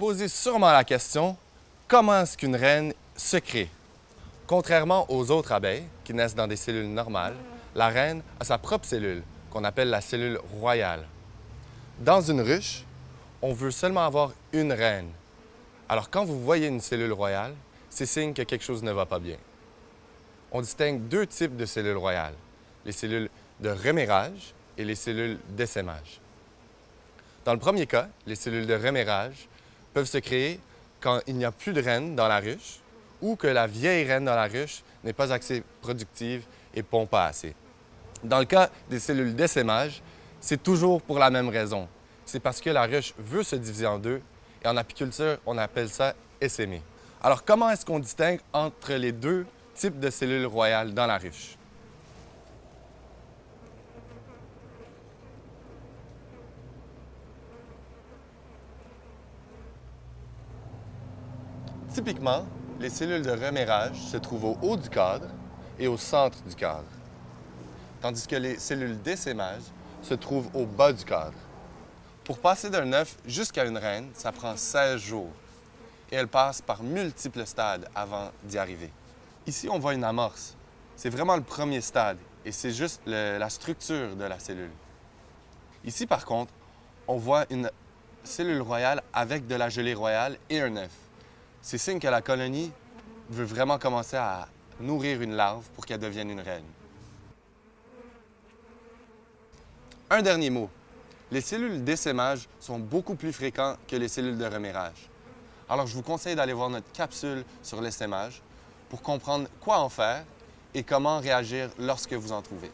posez sûrement la question, comment est-ce qu'une reine se crée? Contrairement aux autres abeilles qui naissent dans des cellules normales, la reine a sa propre cellule, qu'on appelle la cellule royale. Dans une ruche, on veut seulement avoir une reine. Alors quand vous voyez une cellule royale, c'est signe que quelque chose ne va pas bien. On distingue deux types de cellules royales, les cellules de remération et les cellules d'essaimage. Dans le premier cas, les cellules de remération peuvent se créer quand il n'y a plus de reine dans la ruche ou que la vieille reine dans la ruche n'est pas assez productive et pond pas assez. Dans le cas des cellules d'essaimage, c'est toujours pour la même raison. C'est parce que la ruche veut se diviser en deux et en apiculture, on appelle ça essaimer. Alors, comment est-ce qu'on distingue entre les deux types de cellules royales dans la ruche? Typiquement, les cellules de remération se trouvent au haut du cadre et au centre du cadre, tandis que les cellules d'essaimage se trouvent au bas du cadre. Pour passer d'un œuf jusqu'à une reine, ça prend 16 jours et elle passe par multiples stades avant d'y arriver. Ici, on voit une amorce. C'est vraiment le premier stade et c'est juste la structure de la cellule. Ici, par contre, on voit une cellule royale avec de la gelée royale et un œuf c'est signe que la colonie veut vraiment commencer à nourrir une larve pour qu'elle devienne une reine. Un dernier mot. Les cellules d'essaimage sont beaucoup plus fréquentes que les cellules de remérage. Alors, je vous conseille d'aller voir notre capsule sur l'essaimage pour comprendre quoi en faire et comment réagir lorsque vous en trouvez.